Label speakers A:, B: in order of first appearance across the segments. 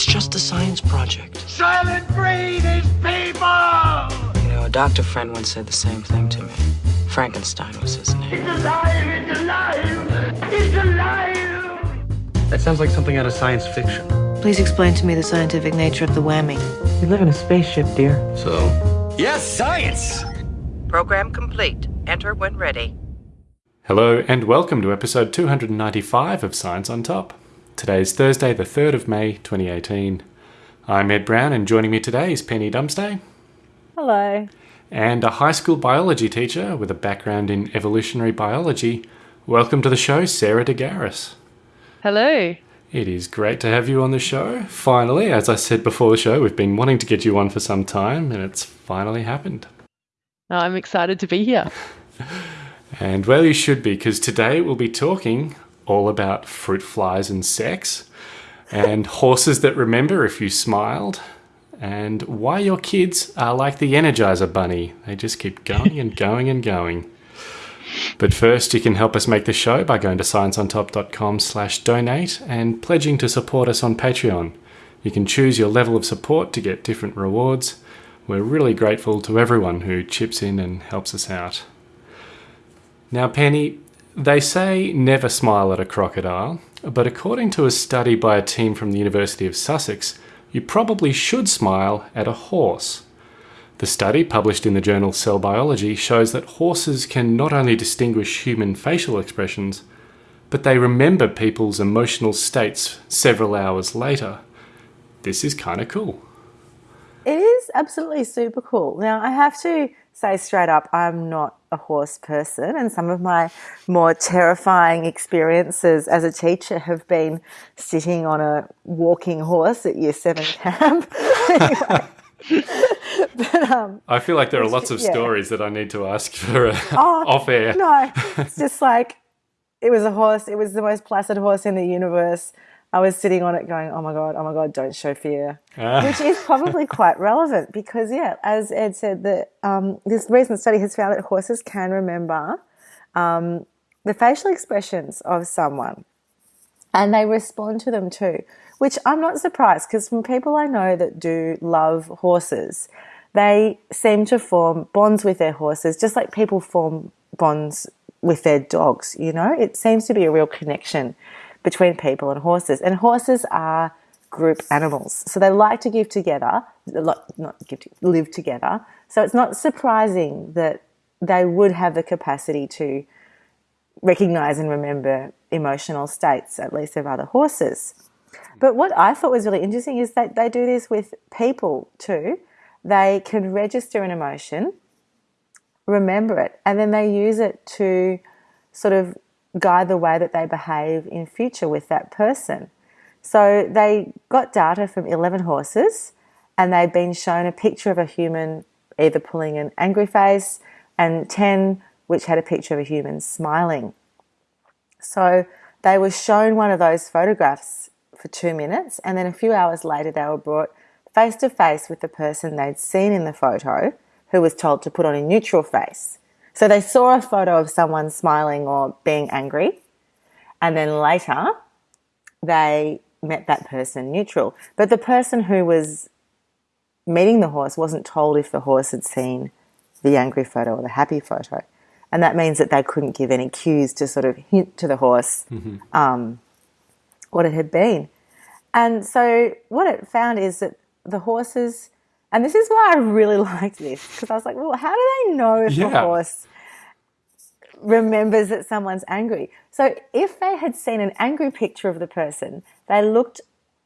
A: It's just a science project.
B: Soylent Green is people!
A: You know, a doctor friend once said the same thing to me. Frankenstein was his name.
B: It's alive! It's alive! It's alive!
C: That sounds like something out of science fiction.
D: Please explain to me the scientific nature of the whammy.
C: We live in a spaceship, dear.
E: So,
F: Yes, science!
G: Program complete. Enter when ready.
H: Hello and welcome to episode 295 of Science on Top. Today is Thursday, the 3rd of May 2018. I'm Ed Brown, and joining me today is Penny Dumsday.
I: Hello.
H: And a high school biology teacher with a background in evolutionary biology. Welcome to the show, Sarah DeGaris.
I: Hello.
H: It is great to have you on the show. Finally, as I said before the show, we've been wanting to get you on for some time, and it's finally happened.
I: Oh, I'm excited to be here.
H: And well, you should be, because today we'll be talking all about fruit flies and sex, and horses that remember if you smiled, and why your kids are like the Energizer Bunny. They just keep going and going and going. But first, you can help us make the show by going to scienceontop.com slash donate and pledging to support us on Patreon. You can choose your level of support to get different rewards. We're really grateful to everyone who chips in and helps us out. Now, Penny, they say never smile at a crocodile, but according to a study by a team from the University of Sussex, you probably should smile at a horse. The study, published in the journal Cell Biology, shows that horses can not only distinguish human facial expressions, but they remember people's emotional states several hours later. This is kind of cool.
J: It is absolutely super cool. Now, I have to say straight up, I'm not a horse person, and some of my more terrifying experiences as a teacher have been sitting on a walking horse at year seven camp. but, um,
H: I feel like there are lots of
J: yeah.
H: stories that I need to ask for uh,
J: oh,
H: off air.
J: No, it's just like it was a horse. It was the most placid horse in the universe. I was sitting on it going, oh my God, oh my God, don't show fear.
H: Ah.
J: Which is probably quite relevant because, yeah, as Ed said, that um, this recent study has found that horses can remember um, the facial expressions of someone and they respond to them too, which I'm not surprised because from people I know that do love horses, they seem to form bonds with their horses just like people form bonds with their dogs, you know? It seems to be a real connection between people and horses. And horses are group animals. So they like to give together, not give live together. So it's not surprising that they would have the capacity to recognize and remember emotional states, at least of other horses. But what I thought was really interesting is that they do this with people too. They can register an emotion, remember it, and then they use it to sort of guide the way that they behave in future with that person. So they got data from 11 horses and they'd been shown a picture of a human either pulling an angry face and 10 which had a picture of a human smiling. So they were shown one of those photographs for two minutes and then a few hours later they were brought face to face with the person they'd seen in the photo who was told to put on a neutral face. So they saw a photo of someone smiling or being angry, and then later they met that person neutral. But the person who was meeting the horse wasn't told if the horse had seen the angry photo or the happy photo. And that means that they couldn't give any cues to sort of hint to the horse
H: Mm-hmm.
J: um, what it had been. And so what it found is that the horses, and this is why I really liked this, because I was like, well, how do they know if a
H: Yeah.
J: horse remembers that someone's angry? So if they had seen an angry picture of the person, they looked,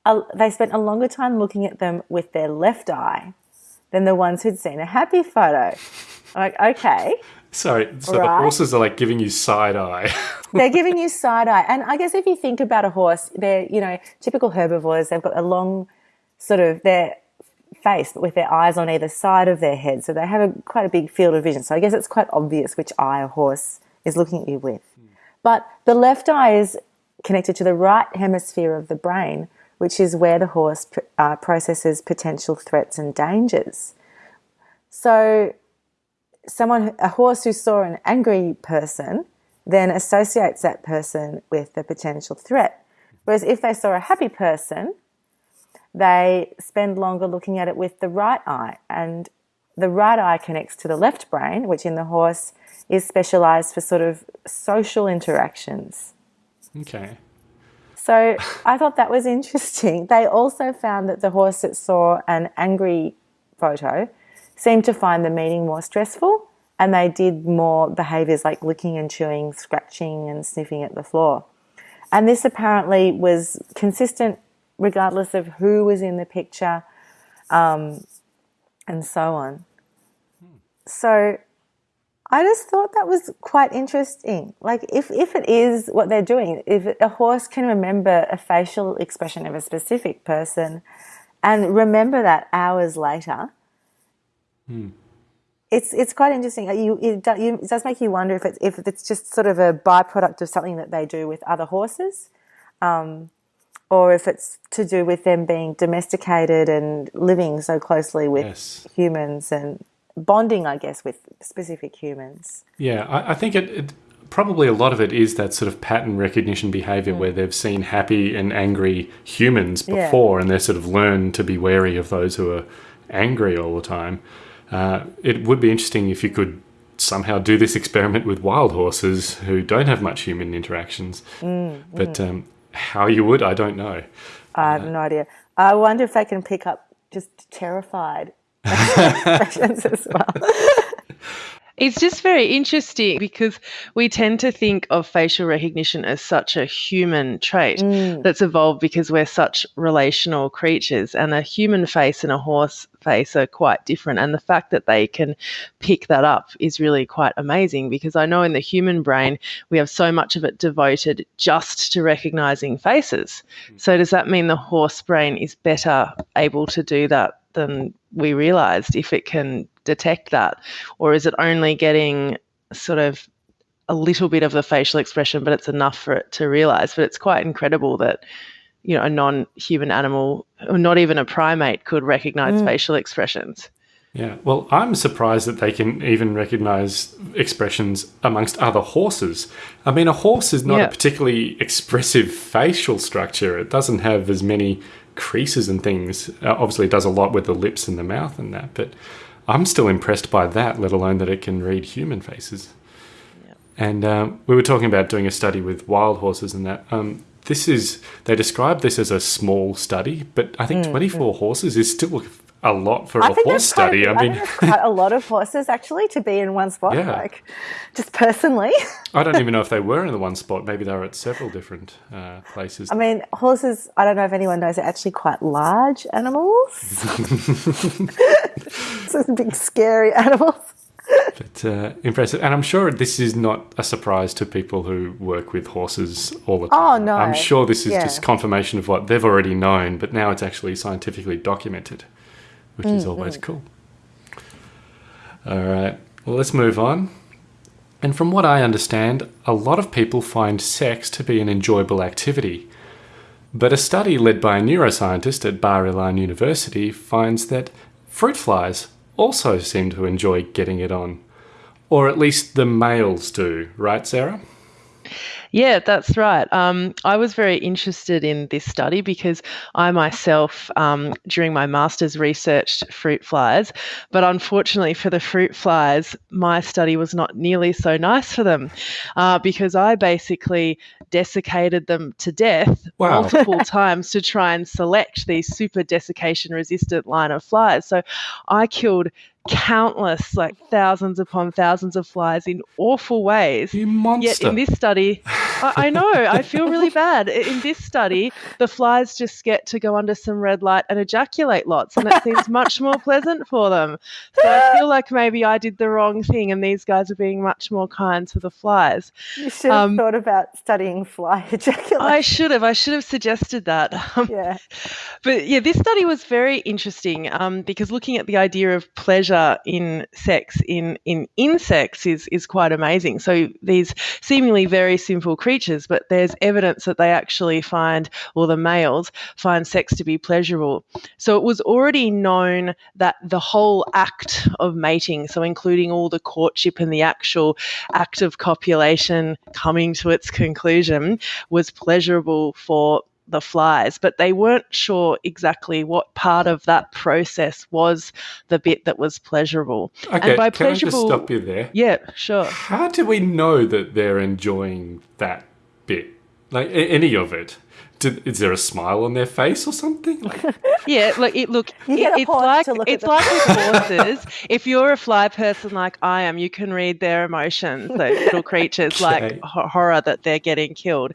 J: uh, they spent a longer time looking at them with their left eye than the ones who'd seen a happy photo. I'm like, okay.
H: Sorry, so the horses are like giving you side eye.
J: they're giving you side eye. And I guess if you think about a horse, they're, you know, typical herbivores, they've got a long sort of their face, but with their eyes on either side of their head. So they have a quite a big field of vision. So I guess it's quite obvious which eye a horse is looking at you with. But the left eye is connected to the right hemisphere of the brain, which is where the horse uh, processes potential threats and dangers. So someone, a horse who saw an angry person, then associates that person with the potential threat. Whereas if they saw a happy person, they spend longer looking at it with the right eye. And the right eye connects to the left brain, which in the horse is specialized for sort of social interactions.
H: Okay.
J: So I thought that was interesting. They also found that the horse that saw an angry photo seemed to find the meeting more stressful and they did more behaviors like licking and chewing, scratching and sniffing at the floor. And this apparently was consistent regardless of who was in the picture um, and so on. So I just thought that was quite interesting. Like, if, if it is what they're doing, if a horse can remember a facial expression of a specific person and remember that hours later,
H: Hmm.
J: it's it's quite interesting. You, it, it does make you wonder if it's if it's just sort of a byproduct of something that they do with other horses, um, or if it's to do with them being domesticated and living so closely with
H: Yes.
J: humans and bonding, I guess, with specific humans.
H: Yeah, I, I think it, it probably a lot of it is that sort of pattern recognition behavior where they've seen happy and angry humans
J: Yeah.
H: before and they sort of learn to be wary of those who are angry all the time. Uh, it would be interesting if you could somehow do this experiment with wild horses who don't have much human interactions. but Um, how you would, I don't know.
J: I have no idea. I wonder if they can pick up just terrified expressions as well.
I: It's just very interesting because we tend to think of facial recognition as such a human trait mm. that's evolved because we're such relational creatures, and a human face and a horse face are quite different. And the fact that they can pick that up is really quite amazing because I know in the human brain we have so much of it devoted just to recognizing faces. Hmm. So, does that mean the horse brain is better able to do that than we realized if it can detect that? Or is it only getting sort of a little bit of the facial expression, but it's enough for it to realize? But it's quite incredible that, you know, a non human animal, or not even a primate, could recognize facial expressions.
H: Yeah, well, I'm surprised that they can even recognize expressions amongst other horses. I mean, a horse is not
I: Yeah.
H: a particularly expressive facial structure. It doesn't have as many creases and things. Uh, obviously, it does a lot with the lips and the mouth and that, but I'm still impressed by that, let alone that it can read human faces. And um, we were talking about doing a study with wild horses and that. Um, this is, they describe this as a small study, but I think 24 horses is still a lot for a horse study.
J: a-
H: I mean,
J: quite a lot of horses actually to be in one spot.
H: Yeah.
J: Like, just personally,
H: I don't even know if they were in the one spot. Maybe they were at several different uh, places.
J: I mean, horses. I don't know if anyone knows, are actually quite large animals. so big, scary animals.
H: But uh, impressive. And I'm sure this is not a surprise to people who work with horses all the time.
J: Oh, no.
H: I'm sure this is
J: Yeah.
H: just confirmation of what they've already known, but now it's actually scientifically documented, which
J: Mm,
H: is always cool. All right. Well, let's move on. And from what I understand, a lot of people find sex to be an enjoyable activity. But a study led by a neuroscientist at Bar Ilan University finds that fruit flies also seem to enjoy getting it on. Or at least the males do, right, Sarah?
I: Yeah, that's right. Um, I was very interested in this study because I myself, um, during my master's, researched fruit flies. But unfortunately for the fruit flies, my study was not nearly so nice for them uh, because I basically desiccated them to death
H: Wow.
I: multiple times to try and select these super desiccation resistant line of flies. So I killed countless, like thousands upon thousands of flies in awful ways.
H: You monster.
I: Yet in this study, I, I know, I feel really bad. In this study, the flies just get to go under some red light and ejaculate lots, and it seems much more pleasant for them. So I feel like maybe I did the wrong thing, and these guys are being much more kind to the flies.
J: You should have
I: Um,
J: thought about studying fly ejaculation.
I: I should have. I should have suggested that. Um,
J: yeah.
I: But yeah, this study was very interesting um, because looking at the idea of pleasure in sex in, in insects is, is quite amazing. So these seemingly very simple creatures, but there's evidence that they actually find, or the males find sex to be pleasurable. So it was already known that the whole act of mating, so including all the courtship and the actual act of copulation coming to its conclusion, was pleasurable for the flies, but they weren't sure exactly what part of that process was the bit that was pleasurable.
H: Okay,
I: and by
H: can I just
I: pleasurable,
H: stop you there?
I: yeah, sure.
H: How do we know that they're enjoying that bit? Like any of it? Did, is there a smile on their face or something? Like,
I: Yeah, look, it look, it- it's like
J: look
I: it's like with horses. if you're a fly person like I am, you can read their emotions. Those little creatures
H: Okay.
I: like ho- horror that they're getting killed.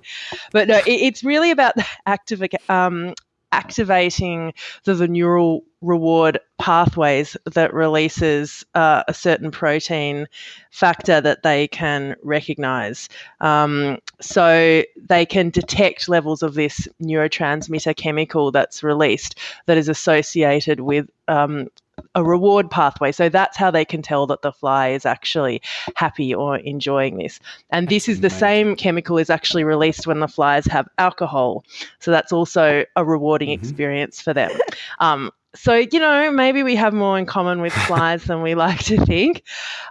I: But no, it, it's really about activa- um, activating the, the neural reward pathways that releases uh, a certain protein factor that they can recognize. Um, so they can detect levels of this neurotransmitter chemical that's released that is associated with um, a reward pathway. So that's how they can tell that the fly is actually happy or enjoying this. And this is the same chemical is actually released when the flies have alcohol. So that's also a rewarding experience for them. Um, so you know, maybe we have more in common with flies than we like to think.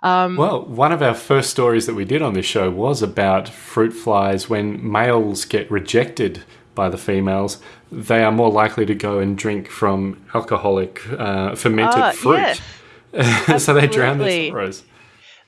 I: Um,
H: well, one of our first stories that we did on this show was about fruit flies. When males get rejected by the females, they are more likely to go and drink from alcoholic uh, fermented
I: Ah,
H: fruit. so they drown their sorrows.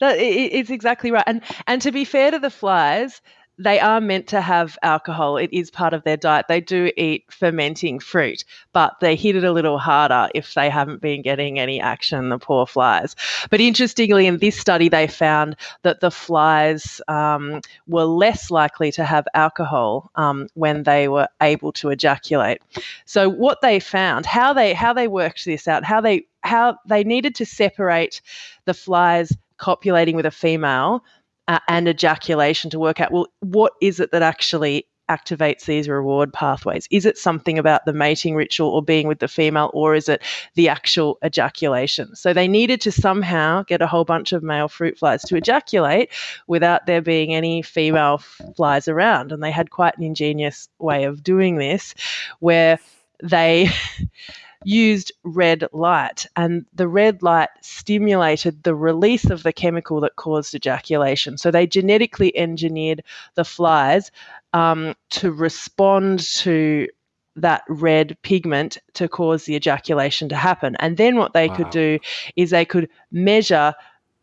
I: That, i- i- it's exactly right. And and to be fair to the flies, they are meant to have alcohol. It is part of their diet. They do eat fermenting fruit, but they hit it a little harder if they haven't been getting any action, the poor flies. But interestingly, in this study, they found that the flies um, were less likely to have alcohol um, when they were able to ejaculate. So what they found, how they how they worked this out, how they how they needed to separate the flies copulating with a female uh, and ejaculation to work out well what is it that actually activates these reward pathways? Is it something about the mating ritual or being with the female or is it the actual ejaculation? So they needed to somehow get a whole bunch of male fruit flies to ejaculate without there being any female flies around. And they had quite an ingenious way of doing this where they used red light, and the red light stimulated the release of the chemical that caused ejaculation. So they genetically engineered the flies um, to respond to that red pigment to cause the ejaculation to happen. And then what they could do is they could measure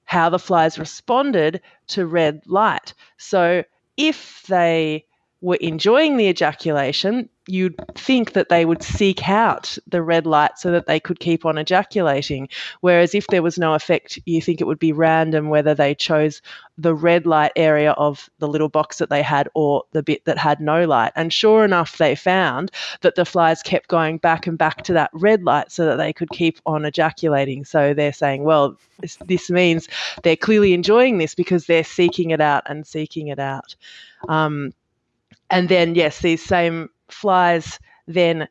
I: how the flies responded to red light. So if they were enjoying the ejaculation, you'd think that they would seek out the red light so that they could keep on ejaculating. Whereas if there was no effect, you think it would be random whether they chose the red light area of the little box that they had or the bit that had no light. And sure enough, they found that the flies kept going back and back to that red light so that they could keep on ejaculating. So they're saying, well, this, means they're clearly enjoying this because they're seeking it out and seeking it out. Um, and then, yes, these same flies then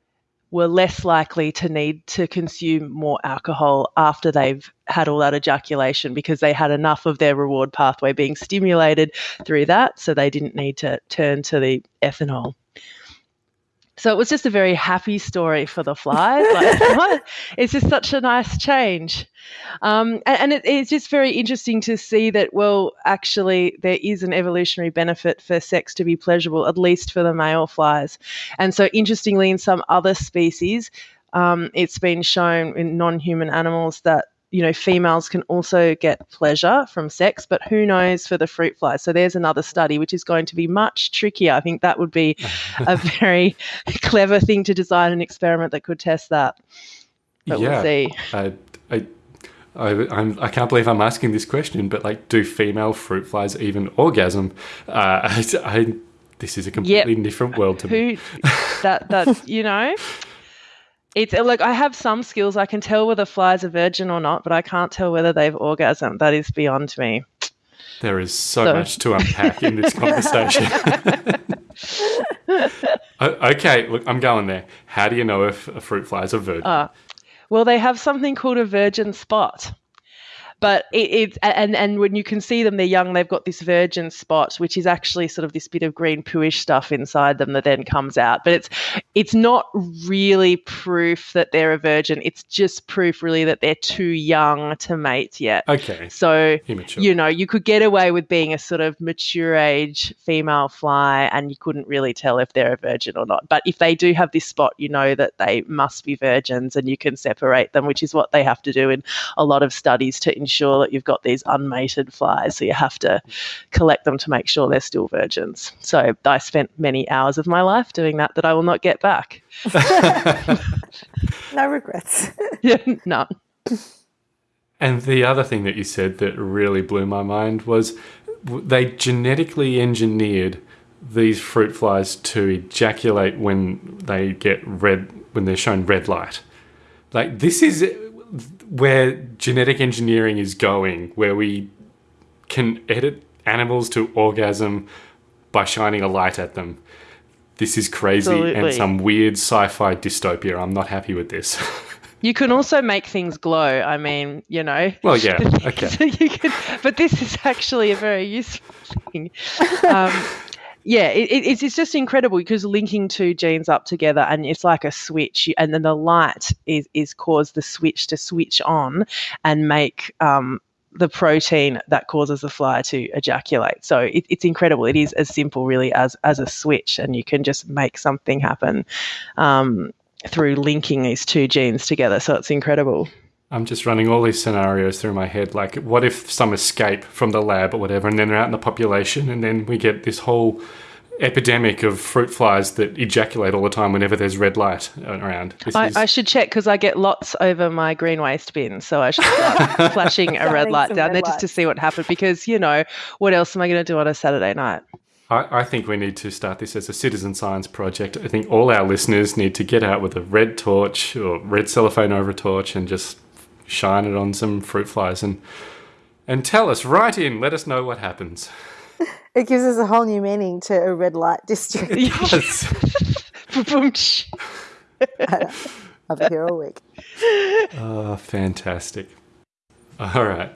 I: were less likely to need to consume more alcohol after they've had all that ejaculation because they had enough of their reward pathway being stimulated through that, so they didn't need to turn to the ethanol. So it was just a very happy story for the flies. Like, it's just such a nice change. Um, and and it, it's just very interesting to see that, well, actually, there is an evolutionary benefit for sex to be pleasurable, at least for the male flies. And so, interestingly, in some other species, um, it's been shown in non human animals that you know females can also get pleasure from sex but who knows for the fruit fly so there's another study which is going to be much trickier i think that would be a very clever thing to design an experiment that could test that but
H: yeah.
I: we'll see
H: I, I, I, I'm, I can't believe I'm asking this question, but like, do female fruit flies even orgasm? Uh, I, I, this is a completely different world to me.
I: who that that you know it's like i have some skills i can tell whether flies are virgin or not but i can't tell whether they've orgasmed that is beyond me
H: There is so,
I: So-
H: much to unpack in this conversation. Okay, look, I'm going there. How do you know if a fruit fly is a virgin?
I: Uh, well they have something called a virgin spot but it, it's and and when you can see them, they're young. They've got this virgin spot, which is actually sort of this bit of green pooish stuff inside them that then comes out. But it's it's not really proof that they're a virgin. It's just proof really that they're too young to mate yet.
H: Okay.
I: So
H: Immature.
I: you know you could get away with being a sort of mature age female fly, and you couldn't really tell if they're a virgin or not. But if they do have this spot, you know that they must be virgins, and you can separate them, which is what they have to do in a lot of studies to ensure that you've got these unmated flies. So you have to collect them to make sure they're still virgins. So I spent many hours of my life doing that that I will not get back.
J: No regrets.
I: Yeah, None.
H: And the other thing that you said that really blew my mind was they genetically engineered these fruit flies to ejaculate when they get red, when they're shown red light. Like, this is where genetic engineering is going, where we can edit animals to orgasm by shining a light at them. This is crazy and some weird sci fi dystopia. I'm not happy with this.
I: You can also make things glow. I mean, you know.
H: well, yeah, okay.
I: So you can, but this is actually a very useful thing. Um, yeah, it, it- it's, it's just incredible because linking two genes up together and it's like a switch, and then the light is is cause the switch to switch on and make um, the protein that causes the fly to ejaculate. So it, it's incredible. It is as simple, really, as as a switch, and you can just make something happen. Um, through linking these two genes together. So it's incredible.
H: I'm just running all these scenarios through my head. Like, what if some escape from the lab or whatever, and then they're out in the population, and then we get this whole epidemic of fruit flies that ejaculate all the time whenever there's red light around. This
I: I,
H: is,
I: I should check because I get lots over my green waste bin. So I should start flashing a red light down
J: red
I: there just to see what happened. Because, you know, what else am I going to do on a Saturday night?
H: I, I think we need to start this as a citizen science project. I think all our listeners need to get out with a red torch or red cellophane over a torch and just shine it on some fruit flies and and tell us right in. Let us know what happens.
J: It gives us a whole new meaning to a red light district.
H: Yes.
I: Boom, tsh.
J: I'll be here all week.
H: Oh, fantastic. All right.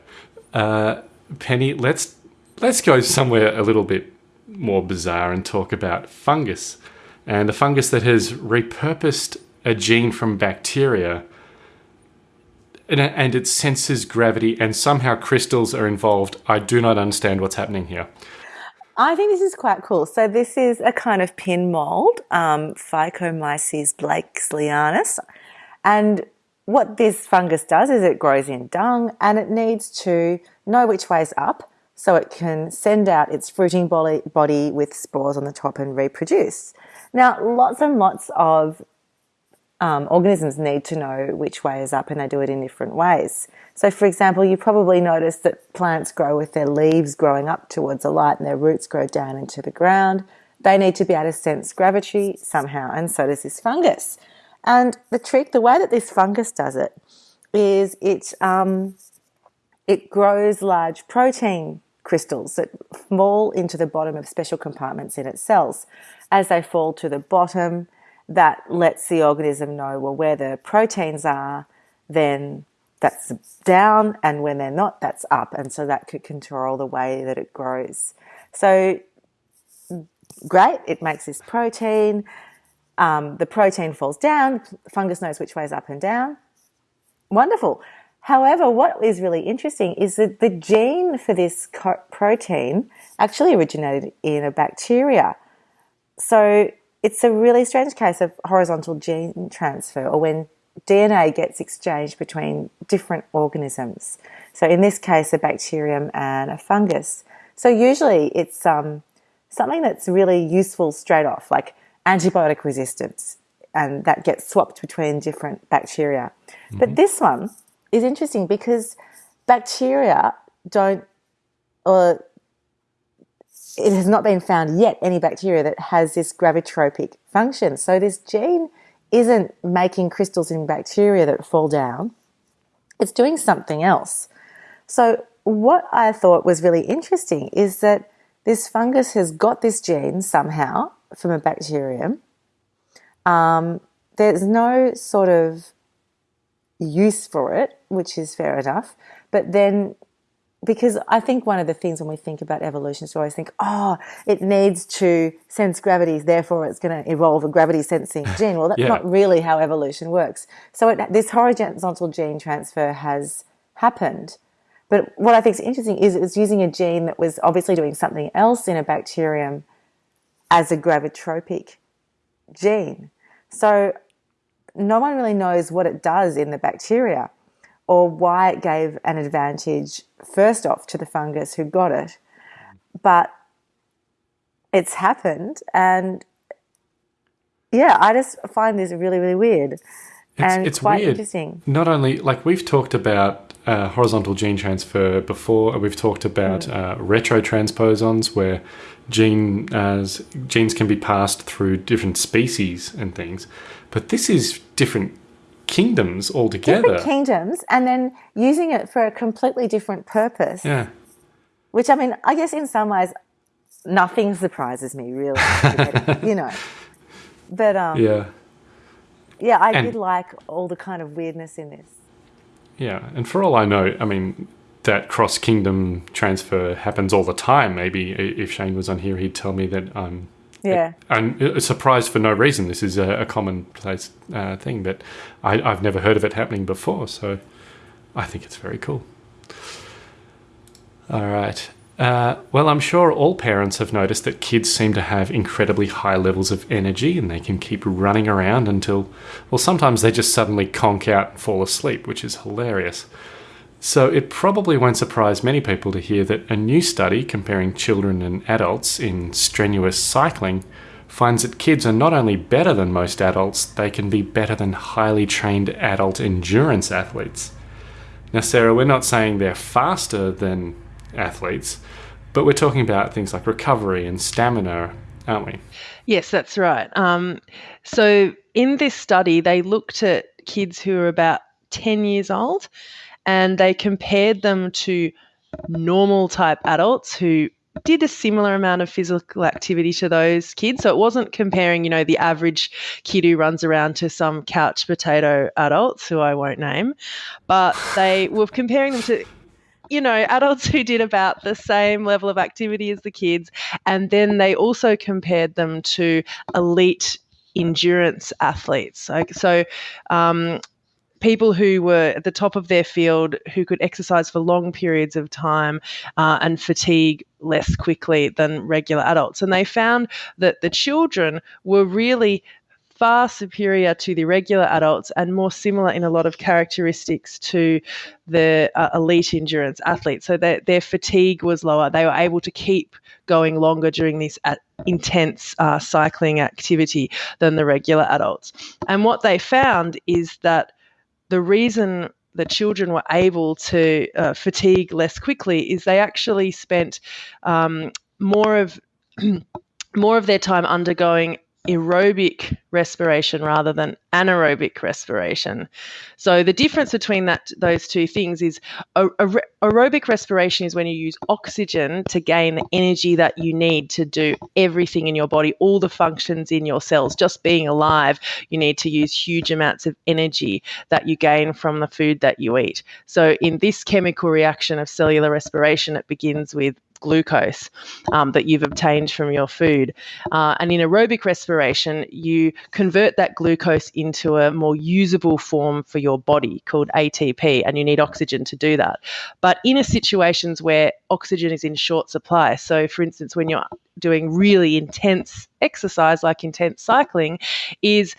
H: Uh, Penny, let's let's go somewhere a little bit more bizarre and talk about fungus. And a fungus that has repurposed a gene from bacteria and, it senses gravity and somehow crystals are involved. I do not understand what's happening here.
J: I think this is quite cool. So this is a kind of pin mold, um, Phycomyces blakesleeanus. And what this fungus does is it grows in dung and it needs to know which way's up so it can send out its fruiting body with spores on the top and reproduce. Now, lots and lots of um, organisms need to know which way is up and they do it in different ways. So, for example, you probably noticed that plants grow with their leaves growing up towards the light and their roots grow down into the ground. They need to be able to sense gravity somehow, and so does this fungus. And the trick, the way that this fungus does it, is it um, it grows large protein crystals that fall into the bottom of special compartments in its cells. As they fall to the bottom, that lets the organism know well where the proteins are, then that's down, and when they're not, that's up, and so that could control the way that it grows. So great, it makes this protein. Um, the protein falls down, fungus knows which way is up and down. Wonderful. However, what is really interesting is that the gene for this protein actually originated in a bacteria. So it's a really strange case of horizontal gene transfer, or when DNA gets exchanged between different organisms. So in this case, a bacterium and a fungus. So usually it's um, something that's really useful straight off, like antibiotic resistance, and that gets swapped between different bacteria. But this one is interesting because bacteria don't, or it has not been found yet any bacteria that has this gravitropic function. So this gene isn't making crystals in bacteria that fall down. It's doing something else. So what I thought was really interesting is that this fungus has got this gene somehow from a bacterium. Um, there's no sort of use for it, which is fair enough. But then, because I think one of the things when we think about evolution is we always think, oh, it needs to sense gravity, therefore it's going to evolve a gravity sensing gene. Well, that's
H: Yeah.
J: not really how evolution works. So it, this horizontal gene transfer has happened. But what I think is interesting is it was using a gene that was obviously doing something else in a bacterium as a gravitropic gene. So no one really knows what it does in the bacteria or why it gave an advantage first off to the fungus who got it. But it's happened and yeah, I just find this really, really weird.
H: It's,
J: and
H: it's
J: quite
H: weird.
J: interesting.
H: Not only like we've talked about uh, horizontal gene transfer before, we've talked about
J: Mm.
H: uh, retrotransposons, where gene as genes can be passed through different species and things. But this is different kingdoms altogether.
J: Different kingdoms and then using it for a completely different purpose.
H: yeah,
J: Which I mean, I guess in some ways, nothing surprises me really, you know. But um, yeah.
H: yeah,
J: I
H: And-
J: did like all the kind of weirdness in this.
H: yeah. And for all I know, I mean. That cross kingdom transfer happens all the time. Maybe if Shane was on here, he'd tell me that I'm
J: Yeah,
H: I'm uh, surprised for no reason. This is a, a commonplace uh, thing, but I, I've never heard of it happening before, so I think it's very cool. All right. Uh, well, I'm sure all parents have noticed that kids seem to have incredibly high levels of energy and they can keep running around until, well, sometimes they just suddenly conk out and fall asleep, which is hilarious. So it probably won't surprise many people to hear that a new study comparing children and adults in strenuous cycling finds that kids are not only better than most adults, they can be better than highly trained adult endurance athletes. Now, Sarah, we're not saying they're faster than athletes, but we're talking about things like recovery and stamina, aren't we?
I: Yes, that's right. Um, so in this study, they looked at kids who were about 10 years old and they compared them to normal type adults who did a similar amount of physical activity to those kids. So it wasn't comparing, you know, the average kid who runs around to some couch potato adults who I won't name, but they were comparing them to you know, adults who did about the same level of activity as the kids. And then they also compared them to elite endurance athletes. So, so um, people who were at the top of their field who could exercise for long periods of time uh, and fatigue less quickly than regular adults. And they found that the children were really far superior to the regular adults and more similar in a lot of characteristics to the uh, elite endurance athletes. So their, their fatigue was lower. They were able to keep going longer during this uh, intense uh, cycling activity than the regular adults. And what they found is that the reason the children were able to uh, fatigue less quickly is they actually spent um, more of more of their time undergoing aerobic respiration rather than anaerobic respiration. So the difference between that those two things is a, a- aerobic respiration is when you use oxygen to gain the energy that you need to do everything in your body, all the functions in your cells. Just being alive, you need to use huge amounts of energy that you gain from the food that you eat. So in this chemical reaction of cellular respiration, it begins with glucose um, that you've obtained from your food. Uh, and in aerobic respiration, you convert that glucose into a more usable form for your body called ATP, and you need oxygen to do that. But in a situations where oxygen is in short supply, so for instance, when you're doing really intense exercise like intense cycling, is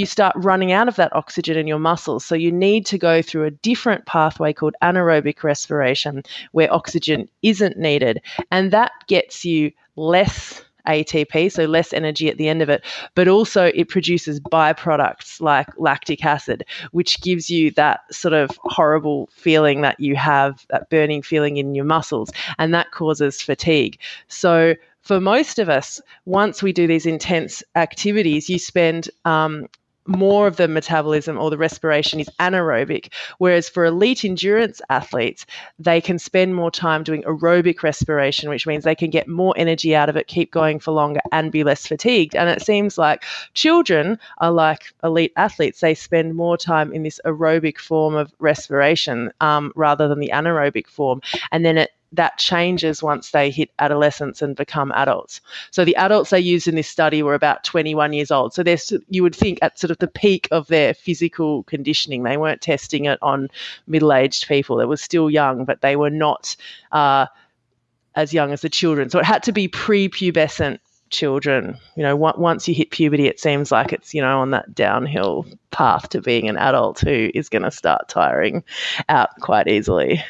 I: you start running out of that oxygen in your muscles. So you need to go through a different pathway called anaerobic respiration where oxygen isn't needed. And that gets you less ATP, so less energy at the end of it, but also it produces byproducts like lactic acid, which gives you that sort of horrible feeling that you have, that burning feeling in your muscles, and that causes fatigue. So for most of us, once we do these intense activities, you spend um, more of the metabolism or the respiration is anaerobic, whereas for elite endurance athletes, they can spend more time doing aerobic respiration, which means they can get more energy out of it, keep going for longer, and be less fatigued. And it seems like children are like elite athletes, they spend more time in this aerobic form of respiration um, rather than the anaerobic form. And then it that changes once they hit adolescence and become adults. So the adults they used in this study were about 21 years old. So they're you would think at sort of the peak of their physical conditioning. They weren't testing it on middle-aged people. They were still young, but they were not uh, as young as the children. So it had to be pre-pubescent children. You know, once you hit puberty, it seems like it's, you know, on that downhill path to being an adult who is going to start tiring out quite easily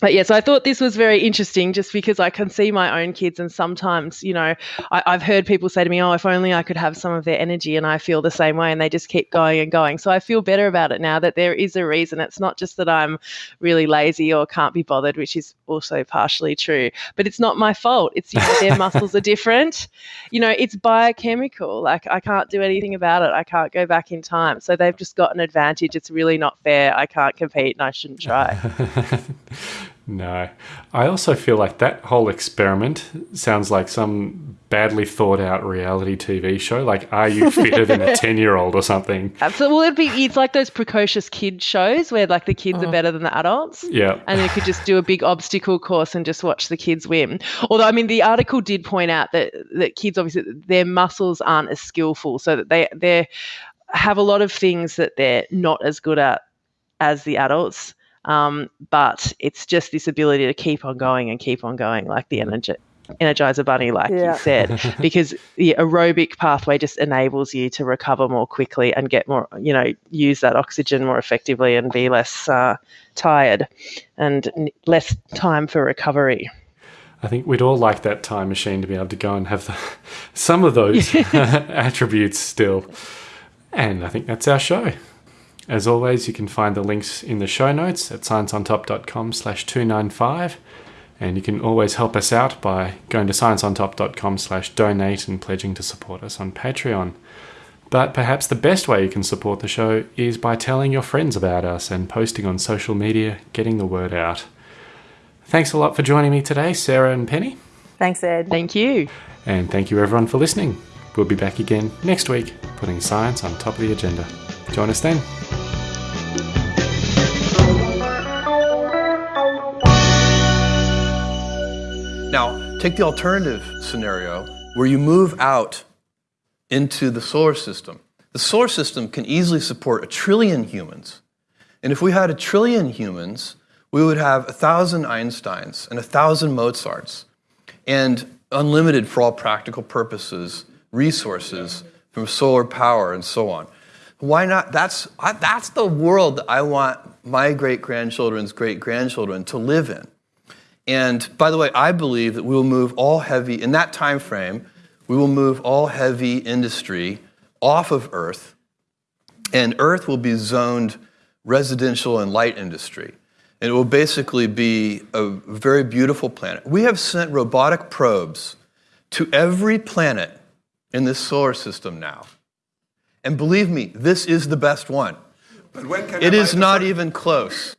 I: but yes, I thought this was very interesting just because I can see my own kids, and sometimes, you know, I, have heard people say to me, Oh, if only I could have some of their energy, and I feel the same way, and they just keep going and going. So I feel better about it now that there is a reason. It's not just that I'm really lazy or can't be bothered, which is also partially true, but it's not my fault. It's, you know, their muscles are different. You know, it's biochemical. Like I can't do anything about it. I can't go back in time. So they've just got an advantage. It's really not fair. I can't compete and I shouldn't try.
H: No. I also feel like that whole experiment sounds like some badly thought out reality TV show. Like, are you fitter than a 10 year old or something?
I: Absolutely. Well, it'd be, it's like those precocious kid shows where like the kids are oh. better than the adults.
H: Yeah.
I: And you could just do a big obstacle course and just watch the kids win. Although, I mean, the article did point out that, that kids obviously, their muscles aren't as skillful. So that they, they have a lot of things that they're not as good at as the adults. Um, but it's just this ability to keep on going and keep on going, like the energy. Energizer Bunny, like yeah. you said, because the aerobic pathway just enables you to recover more quickly and get more, you know, use that oxygen more effectively and be less uh, tired and less time for recovery.
H: I think we'd all like that time machine to be able to go and have the, some of those attributes still. And I think that's our show. As always, you can find the links in the show notes at scienceontop.com slash 295. And you can always help us out by going to scienceontop.com slash donate and pledging to support us on Patreon. But perhaps the best way you can support the show is by telling your friends about us and posting on social media, getting the word out. Thanks a lot for joining me today, Sarah and Penny.
J: Thanks, Ed.
I: Thank you.
H: And thank you everyone for listening. We'll be back again next week, putting science on top of the agenda. Join us then.
E: Take the alternative scenario where you move out into the solar system. The solar system can easily support a trillion humans. And if we had a trillion humans, we would have a thousand Einsteins and a thousand Mozarts and unlimited, for all practical purposes, resources from solar power and so on. Why not? That's, that's the world that I want my great grandchildren's great grandchildren to live in. And by the way, I believe that we will move all heavy, in that time frame, we will move all heavy industry off of Earth, and Earth will be zoned residential and light industry. And it will basically be a very beautiful planet. We have sent robotic probes to every planet in this solar system now. And believe me, this is the best one. It is not even close.